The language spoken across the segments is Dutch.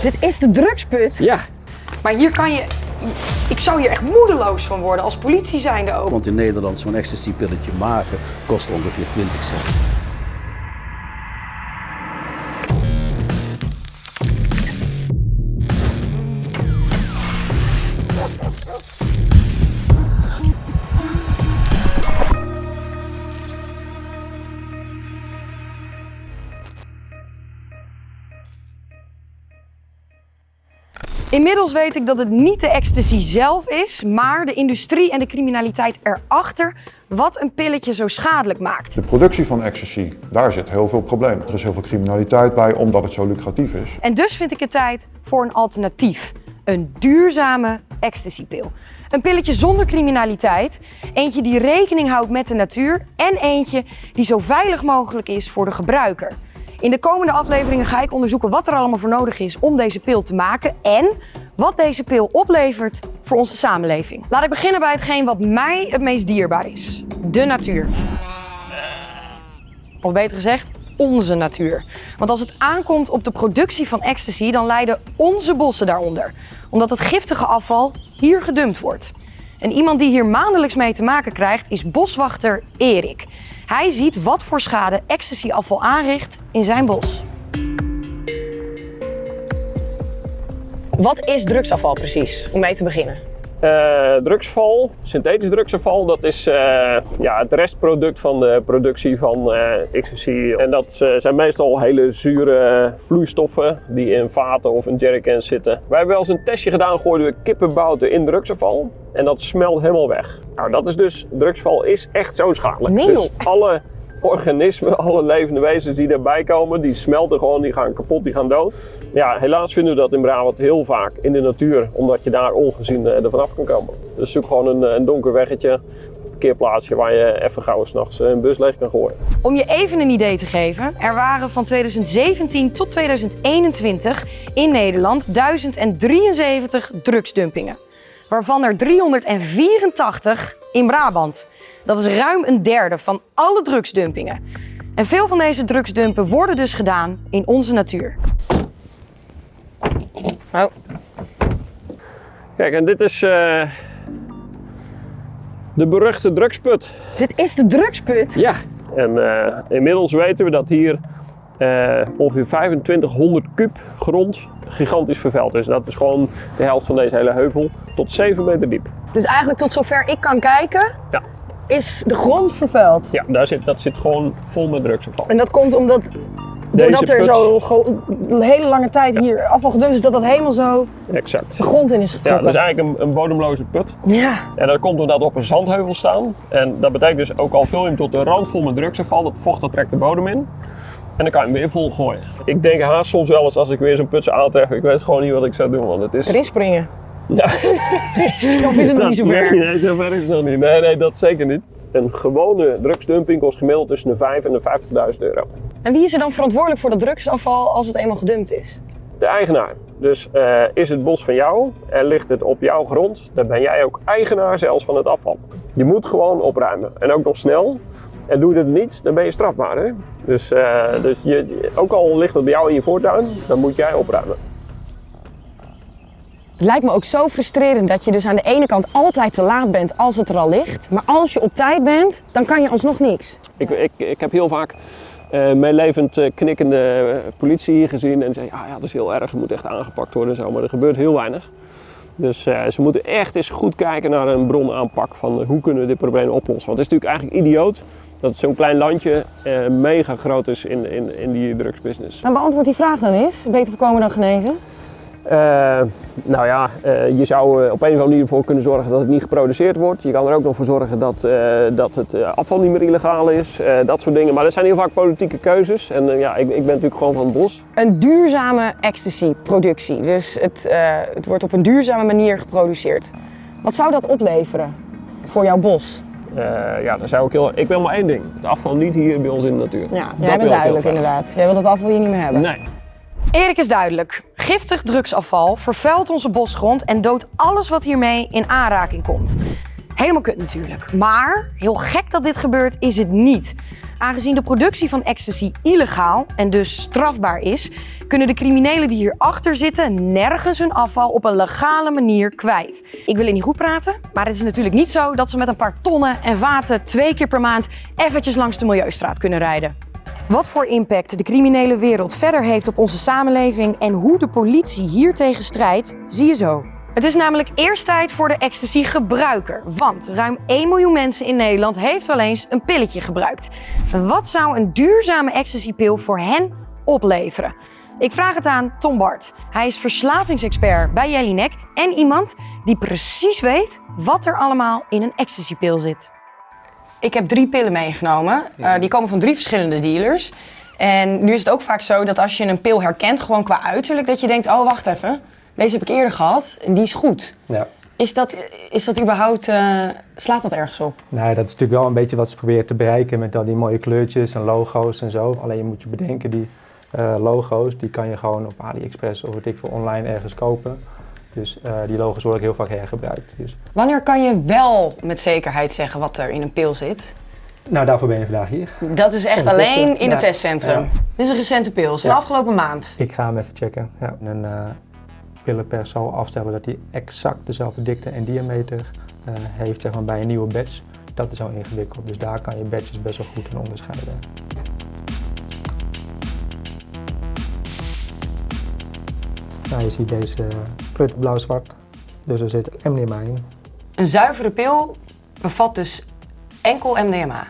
Dit is de drugsput. Ja. Maar hier kan je... Ik zou hier echt moedeloos van worden als politie zijnde ook. Want in Nederland zo'n ecstasy-pilletje maken kost ongeveer 20 cent. Inmiddels weet ik dat het niet de ecstasy zelf is, maar de industrie en de criminaliteit erachter wat een pilletje zo schadelijk maakt. De productie van ecstasy, daar zit heel veel probleem. Er is heel veel criminaliteit bij omdat het zo lucratief is. En dus vind ik het tijd voor een alternatief. Een duurzame ecstasypil. Een pilletje zonder criminaliteit, eentje die rekening houdt met de natuur en eentje die zo veilig mogelijk is voor de gebruiker. In de komende afleveringen ga ik onderzoeken wat er allemaal voor nodig is om deze pil te maken en wat deze pil oplevert voor onze samenleving. Laat ik beginnen bij hetgeen wat mij het meest dierbaar is. De natuur. Of beter gezegd, onze natuur. Want als het aankomt op de productie van ecstasy, dan lijden onze bossen daaronder. Omdat het giftige afval hier gedumpt wordt. En iemand die hier maandelijks mee te maken krijgt is boswachter Erik. Hij ziet wat voor schade ecstasy-afval aanricht in zijn bos. Wat is drugsafval precies, om mee te beginnen? Uh, drugsval, synthetisch drugsafval, dat is uh, ja, het restproduct van de productie van uh. En dat zijn meestal hele zure vloeistoffen die in vaten of in jerrycans zitten. Wij hebben wel eens een testje gedaan, gooiden we kippenbouten in drugsafval en dat smelt helemaal weg. Nou, dat is dus, drugsval is echt zo schadelijk. Nee, dus alle organismen, alle levende wezens die erbij komen, die smelten gewoon, die gaan kapot, die gaan dood. Ja, helaas vinden we dat in Brabant heel vaak in de natuur, omdat je daar ongezien uh, er vanaf kan komen. Dus zoek gewoon een, een donker weggetje, een parkeerplaatsje waar je even gauw s'nachts een bus leeg kan gooien. Om je even een idee te geven, er waren van 2017 tot 2021 in Nederland 1073 drugsdumpingen. Waarvan er 384 in Brabant. Dat is ruim een derde van alle drugsdumpingen. En veel van deze drugsdumpen worden dus gedaan in onze natuur. Oh. Kijk, en dit is uh, de beruchte drugsput. Dit is de drugsput? Ja, en uh, inmiddels weten we dat hier uh, ongeveer 2500 kub grond gigantisch vervuild is. Dat is gewoon de helft van deze hele heuvel, tot 7 meter diep. Dus eigenlijk tot zover ik kan kijken, ja. is de grond vervuild? Ja, daar zit, dat zit gewoon vol met drugsafval. En dat komt omdat Doordat er zo een hele lange tijd hier afval gedumpt is, dat dat helemaal zo exact. de grond in is getrokken. Ja, dat is eigenlijk een, een bodemloze put. Ja. En dat komt omdat we op een zandheuvel staan. En dat betekent dus ook al vul je hem tot de rand vol met drugsafval, dat vocht dat trekt de bodem in. En dan kan je hem weer vol gooien. Ik denk haast soms wel eens als ik weer zo'n put aantref, ik weet gewoon niet wat ik zou doen. Want het is... Erin springen. Ja. of is het nog niet zo ver? Nee, nee, zo ver is het nog niet. Nee, nee, dat zeker niet. Een gewone drugsdumping kost gemiddeld tussen de 5 en de 50.000 euro. En wie is er dan verantwoordelijk voor dat drugsafval als het eenmaal gedumpt is? De eigenaar. Dus uh, is het bos van jou en ligt het op jouw grond, dan ben jij ook eigenaar zelfs van het afval. Je moet gewoon opruimen. En ook nog snel. En doe je het niet, dan ben je strafbaar. Hè? Dus, uh, dus je, ook al ligt het bij jou in je voortuin, dan moet jij opruimen. Het lijkt me ook zo frustrerend dat je dus aan de ene kant altijd te laat bent als het er al ligt. Maar als je op tijd bent, dan kan je alsnog niks. Ik, ik, ik heb heel vaak uh, meelevend uh, knikkende politie hier gezien en zei ja, ja, dat is heel erg, het moet echt aangepakt worden en zo. Maar er gebeurt heel weinig. Dus uh, ze moeten echt eens goed kijken naar een bronaanpak van hoe kunnen we dit probleem oplossen. Want het is natuurlijk eigenlijk idioot dat zo'n klein landje uh, mega groot is in, in, in die drugsbusiness. Maar beantwoord die vraag dan eens. Beter voorkomen dan genezen? Uh, nou ja, uh, je zou op een of andere manier ervoor kunnen zorgen dat het niet geproduceerd wordt. Je kan er ook nog voor zorgen dat, dat het afval niet meer illegaal is. dat soort dingen. Maar dat zijn heel vaak politieke keuzes. En ja, ik, ik ben natuurlijk gewoon van het bos. Een duurzame ecstasy-productie. Dus het, het wordt op een duurzame manier geproduceerd. Wat zou dat opleveren voor jouw bos? Uh, ja, dan zou ik heel. Ik wil maar één ding: het afval niet hier bij ons in de natuur. Ja, jij bent duidelijk inderdaad. Jij wilt het afval hier niet meer hebben. Nee. Erik is duidelijk. Giftig drugsafval vervuilt onze bosgrond en doodt alles wat hiermee in aanraking komt. Helemaal kut natuurlijk. Maar heel gek dat dit gebeurt is het niet. Aangezien de productie van ecstasy illegaal en dus strafbaar is, kunnen de criminelen die hierachter zitten nergens hun afval op een legale manier kwijt. Ik wil het niet goed praten, maar het is natuurlijk niet zo dat ze met een paar tonnen en vaten twee keer per maand eventjes langs de Milieustraat kunnen rijden. Wat voor impact de criminele wereld verder heeft op onze samenleving en hoe de politie hiertegen strijdt, zie je zo. Het is namelijk eerst tijd voor de ecstasy-gebruiker. Want ruim 1 miljoen mensen in Nederland heeft wel eens een pilletje gebruikt. Wat zou een duurzame ecstasy-pil voor hen opleveren? Ik vraag het aan Tom Bart. Hij is verslavingsexpert bij Jellinek en iemand die precies weet wat er allemaal in een ecstasy-pil zit. Ik heb drie pillen meegenomen. Uh, die komen van drie verschillende dealers. En nu is het ook vaak zo dat als je een pil herkent, gewoon qua uiterlijk, dat je denkt, oh wacht even, deze heb ik eerder gehad en die is goed. Ja. Is dat, is dat überhaupt, uh, slaat dat ergens op? Nee, dat is natuurlijk wel een beetje wat ze proberen te bereiken met al die mooie kleurtjes en logo's en zo. Alleen je moet je bedenken, die uh, logo's, die kan je gewoon op AliExpress of wat ik voor online ergens kopen. Dus uh, die logo's worden ook heel vaak hergebruikt. Dus. Wanneer kan je wel met zekerheid zeggen wat er in een pil zit? Nou, daarvoor ben je vandaag hier. Dat is echt alleen in het testcentrum. Ja. Dit is een recente pil, van ja. afgelopen maand. Ik ga hem even checken. Ja. En uh, pillen per zo afstellen dat hij exact dezelfde dikte en diameter uh, heeft zeg maar, bij een nieuwe batch. Dat is al ingewikkeld, dus daar kan je batches best wel goed in onderscheiden. Nou, je ziet deze kleur blauw-zwart, dus er zit MDMA in. Een zuivere pil bevat dus enkel MDMA.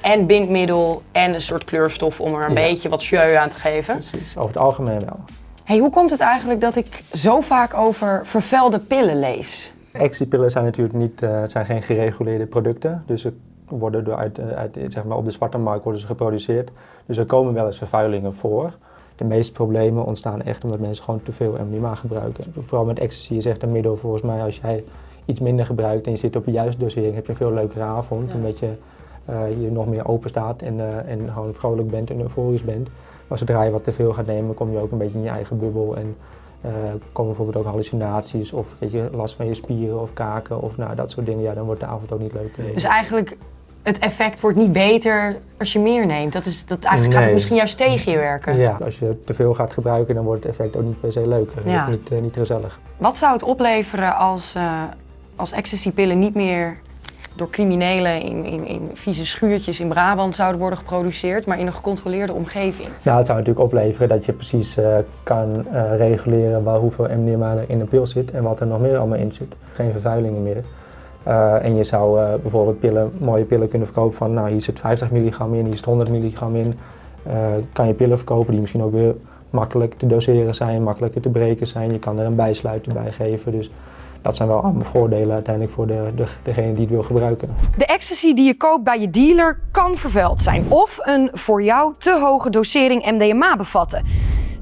En bindmiddel en een soort kleurstof om er een ja. beetje wat jeu aan te geven. Precies, over het algemeen wel. Hey, hoe komt het eigenlijk dat ik zo vaak over vervuilde pillen lees? Ecstasy-pillen zijn natuurlijk niet, uh, zijn geen gereguleerde producten. Dus ze worden door uit, uit, zeg maar op de zwarte markt worden ze geproduceerd. Dus er komen wel eens vervuilingen voor. De meeste problemen ontstaan echt omdat mensen gewoon te veel MDMA gebruiken. Vooral met ecstasy is echt een middel volgens mij als jij iets minder gebruikt en je zit op de juiste dosering, heb je een veel leukere avond. Ja. Omdat je, uh, je nog meer open staat en, uh, en gewoon vrolijk bent en euforisch bent. Maar zodra je wat te veel gaat nemen, kom je ook een beetje in je eigen bubbel. En uh, komen bijvoorbeeld ook hallucinaties of weet je, last van je spieren of kaken of nou, dat soort dingen. Ja, dan wordt de avond ook niet leuk. Dus eigenlijk het effect wordt niet beter als je meer neemt. Dat is, dat eigenlijk nee. gaat het misschien juist tegen je werken. Ja, als je te veel gaat gebruiken, dan wordt het effect ook niet per se leuk. Ja. Niet, uh, niet gezellig. Wat zou het opleveren als, uh, als ecstasypillen niet meer door criminelen in, in, in vieze schuurtjes in Brabant zouden worden geproduceerd, maar in een gecontroleerde omgeving? Nou, het zou natuurlijk opleveren dat je precies uh, kan reguleren waar, hoeveel MDMA er in een pil zit en wat er nog meer allemaal in zit. Geen vervuilingen meer. Uh, en je zou uh, bijvoorbeeld pillen, mooie pillen kunnen verkopen van, nou hier zit 50 milligram in, hier zit 100 milligram in. Uh, kan je pillen verkopen die misschien ook weer makkelijk te doseren zijn, makkelijker te breken zijn. Je kan er een bijsluiter bij geven. Dus dat zijn wel allemaal voordelen uiteindelijk voor de, de, degene die het wil gebruiken. De ecstasy die je koopt bij je dealer kan vervuild zijn of een voor jou te hoge dosering MDMA bevatten.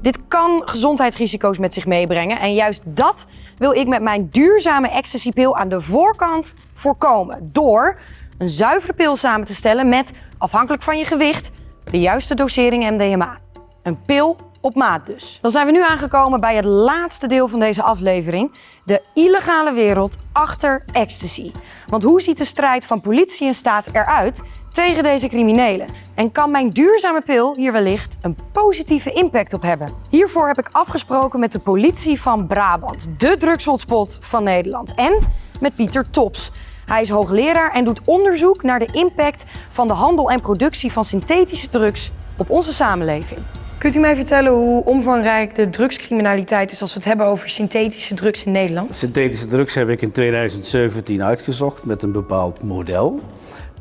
Dit kan gezondheidsrisico's met zich meebrengen en juist dat wil ik met mijn duurzame ecstasypil aan de voorkant voorkomen. Door een zuivere pil samen te stellen met, afhankelijk van je gewicht, de juiste dosering MDMA. Een pil op maat dus. Dan zijn we nu aangekomen bij het laatste deel van deze aflevering. De illegale wereld achter ecstasy. Want hoe ziet de strijd van politie en staat eruit tegen deze criminelen? En kan mijn duurzame pil hier wellicht een positieve impact op hebben? Hiervoor heb ik afgesproken met de politie van Brabant, de drugshotspot van Nederland. En met Pieter Tops. Hij is hoogleraar en doet onderzoek naar de impact van de handel en productie van synthetische drugs op onze samenleving. Kunt u mij vertellen hoe omvangrijk de drugscriminaliteit is als we het hebben over synthetische drugs in Nederland? Synthetische drugs heb ik in 2017 uitgezocht met een bepaald model.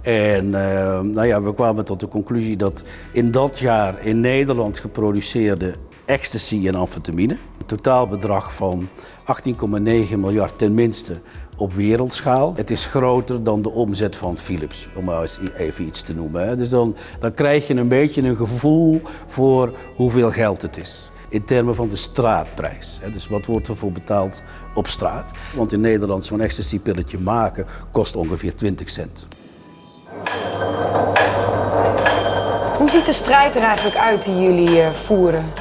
En uh, nou ja, we kwamen tot de conclusie dat in dat jaar in Nederland geproduceerde ecstasy en amfetamine, een totaalbedrag van 18,9 miljard tenminste op wereldschaal. Het is groter dan de omzet van Philips, om maar eens even iets te noemen. Dus dan, dan krijg je een beetje een gevoel voor hoeveel geld het is in termen van de straatprijs. Dus wat wordt er voor betaald op straat? Want in Nederland zo'n ecstasy-pilletje maken kost ongeveer 20 cent. Hoe ziet de strijd er eigenlijk uit die jullie uh, voeren?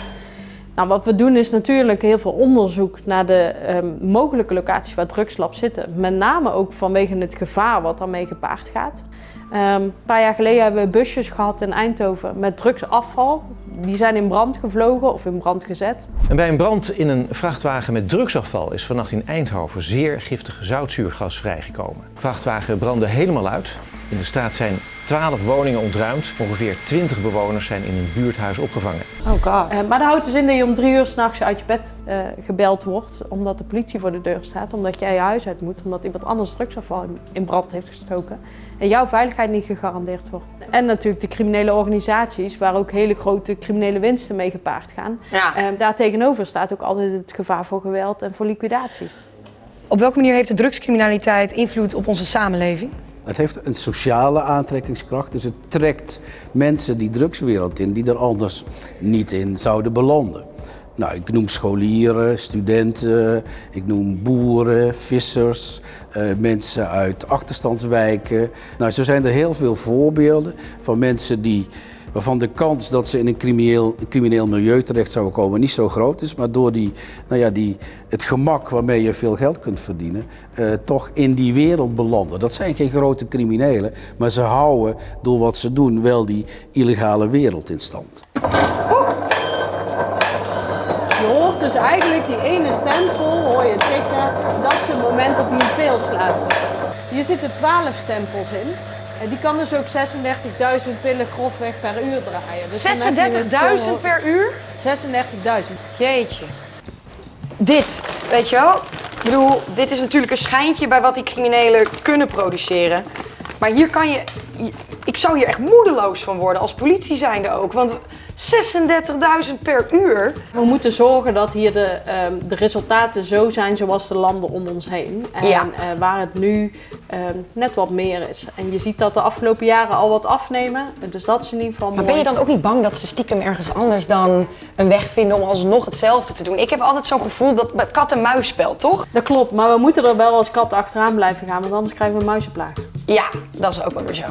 Nou, wat we doen is natuurlijk heel veel onderzoek naar de ehm, mogelijke locaties waar drugslabs zitten. Met name ook vanwege het gevaar wat daarmee gepaard gaat. Ehm, een paar jaar geleden hebben we busjes gehad in Eindhoven met drugsafval. Die zijn in brand gevlogen of in brand gezet. En bij een brand in een vrachtwagen met drugsafval is vannacht in Eindhoven zeer giftig zoutzuurgas vrijgekomen. De vrachtwagen brandde helemaal uit. In de straat zijn 12 woningen ontruimd. Ongeveer 20 bewoners zijn in een buurthuis opgevangen. Oh god. Uh, maar dat houdt dus in dat je om drie uur s'nachts uit je bed uh, gebeld wordt. Omdat de politie voor de deur staat. Omdat jij je huis uit moet. Omdat iemand anders drugsafval in brand heeft gestoken. En jouw veiligheid niet gegarandeerd wordt. En natuurlijk de criminele organisaties. Waar ook hele grote criminele winsten mee gepaard gaan. Ja. Uh, daar tegenover staat ook altijd het gevaar voor geweld en voor liquidaties. Op welke manier heeft de drugscriminaliteit invloed op onze samenleving? Het heeft een sociale aantrekkingskracht, dus het trekt mensen die drugswereld in die er anders niet in zouden belanden. Nou, ik noem scholieren, studenten, ik noem boeren, vissers, uh, mensen uit achterstandswijken. Nou, zo zijn er heel veel voorbeelden van mensen die waarvan de kans dat ze in een crimineel, crimineel milieu terecht zouden komen niet zo groot is, maar door die, nou ja, die, het gemak waarmee je veel geld kunt verdienen, uh, toch in die wereld belanden. Dat zijn geen grote criminelen, maar ze houden door wat ze doen wel die illegale wereld in stand. Je hoort dus eigenlijk die ene stempel, hoor je tikken, dat is het moment dat hij een pil slaat. Hier zitten 12 stempels in. En die kan dus ook 36.000 pillen grofweg per uur draaien. Dus 36.000 per uur? 36.000. Jeetje. Dit, weet je wel? Ik bedoel, dit is natuurlijk een schijntje bij wat die criminelen kunnen produceren. Maar hier kan je... Ik zou hier echt moedeloos van worden, als politie zijnde ook. Want 36.000 per uur. We moeten zorgen dat hier de, um, de resultaten zo zijn zoals de landen om ons heen. En Ja. uh, waar het nu um, net wat meer is. En je ziet dat de afgelopen jaren al wat afnemen. Dus dat is in ieder geval Maar mooi. ben je dan ook niet bang dat ze stiekem ergens anders dan een weg vinden om alsnog hetzelfde te doen? Ik heb altijd zo'n gevoel dat het kat-en-muisspel, toch? Dat klopt, maar we moeten er wel als kat achteraan blijven gaan, want anders krijgen we een muizenplaag. Ja, dat is ook wel weer zo.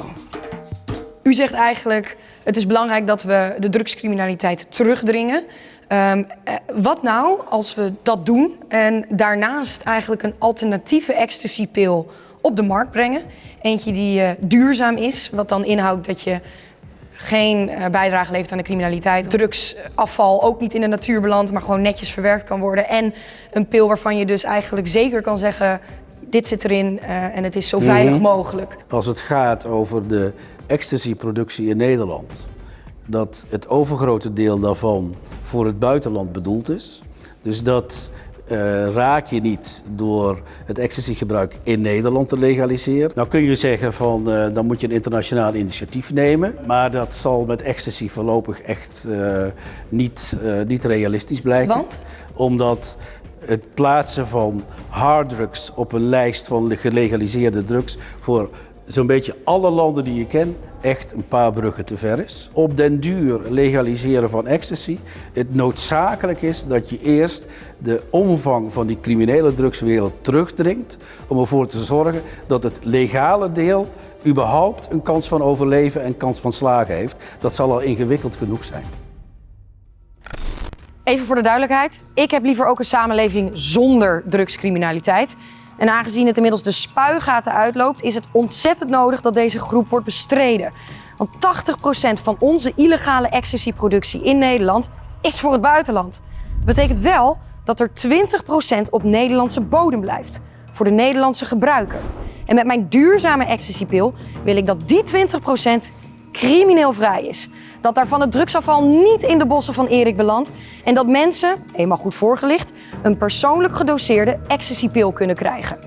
U zegt eigenlijk, het is belangrijk dat we de drugscriminaliteit terugdringen. Um, eh, wat nou als we dat doen en daarnaast eigenlijk een alternatieve ecstasypil op de markt brengen? Eentje die uh, duurzaam is, wat dan inhoudt dat je geen uh, bijdrage levert aan de criminaliteit. Drugsafval ook niet in de natuur belandt, maar gewoon netjes verwerkt kan worden. En een pil waarvan je dus eigenlijk zeker kan zeggen, dit zit erin uh, en het is zo veilig Mhm. mogelijk. Als het gaat over de ecstasy-productie in Nederland, dat het overgrote deel daarvan voor het buitenland bedoeld is. Dus dat uh, raak je niet door het ecstasy-gebruik in Nederland te legaliseren. Nou kun je zeggen van uh, dan moet je een internationaal initiatief nemen, maar dat zal met ecstasy voorlopig echt uh, niet, niet realistisch blijken. Want? Omdat het plaatsen van harddrugs op een lijst van de gelegaliseerde drugs voor zo'n beetje alle landen die je kent echt een paar bruggen te ver is. Op den duur legaliseren van ecstasy. Het noodzakelijk is dat je eerst de omvang van die criminele drugswereld terugdringt om ervoor te zorgen dat het legale deel überhaupt een kans van overleven en kans van slagen heeft. Dat zal al ingewikkeld genoeg zijn. Even voor de duidelijkheid. Ik heb liever ook een samenleving zonder drugscriminaliteit. En aangezien het inmiddels de spuigaten uitloopt, is het ontzettend nodig dat deze groep wordt bestreden. Want 80% van onze illegale ecstasy-productie in Nederland is voor het buitenland. Dat betekent wel dat er 20% op Nederlandse bodem blijft. Voor de Nederlandse gebruiker. En met mijn duurzame ecstasy-pil wil ik dat die 20% crimineel vrij is. Dat daarvan het drugsafval niet in de bossen van Erik belandt. En dat mensen, eenmaal goed voorgelicht, een persoonlijk gedoseerde ecstasy-pil kunnen krijgen.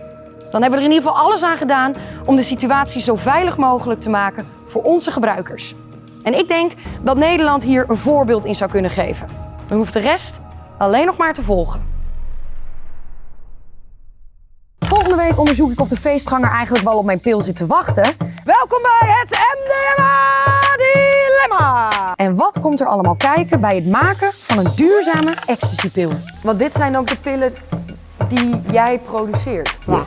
Dan hebben we er in ieder geval alles aan gedaan om de situatie zo veilig mogelijk te maken voor onze gebruikers. En ik denk dat Nederland hier een voorbeeld in zou kunnen geven. Dan hoeft de rest alleen nog maar te volgen. Volgende week onderzoek ik of de feestganger eigenlijk wel op mijn pil zit te wachten. Welkom bij het MDMA-dilemma! En wat komt er allemaal kijken bij het maken van een duurzame ecstasypil? Want dit zijn ook de pillen die jij produceert. Ja.